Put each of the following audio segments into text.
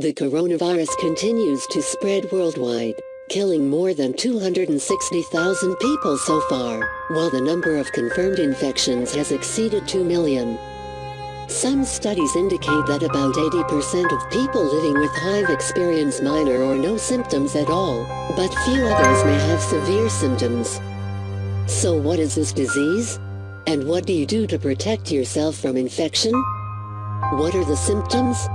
The coronavirus continues to spread worldwide, killing more than 260,000 people so far, while the number of confirmed infections has exceeded 2 million. Some studies indicate that about 80% of people living with HIV experience minor or no symptoms at all, but few others may have severe symptoms. So what is this disease? And what do you do to protect yourself from infection? What are the symptoms?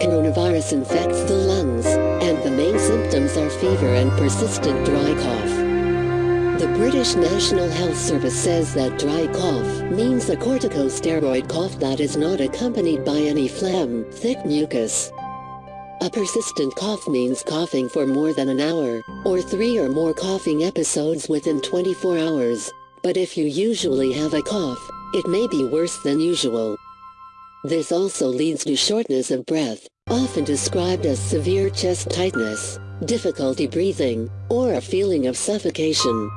Coronavirus infects the lungs, and the main symptoms are fever and persistent dry cough. The British National Health Service says that dry cough means a corticosteroid cough that is not accompanied by any phlegm, thick mucus. A persistent cough means coughing for more than an hour, or three or more coughing episodes within 24 hours. But if you usually have a cough, it may be worse than usual. This also leads to shortness of breath, often described as severe chest tightness, difficulty breathing, or a feeling of suffocation.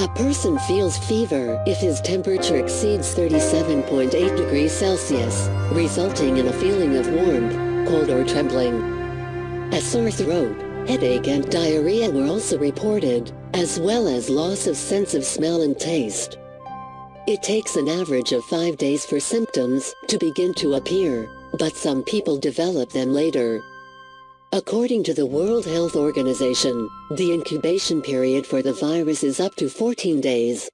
A person feels fever if his temperature exceeds 37.8 degrees Celsius, resulting in a feeling of warmth, cold or trembling. A sore throat, headache and diarrhea were also reported, as well as loss of sense of smell and taste. It takes an average of five days for symptoms to begin to appear, but some people develop them later. According to the World Health Organization, the incubation period for the virus is up to 14 days.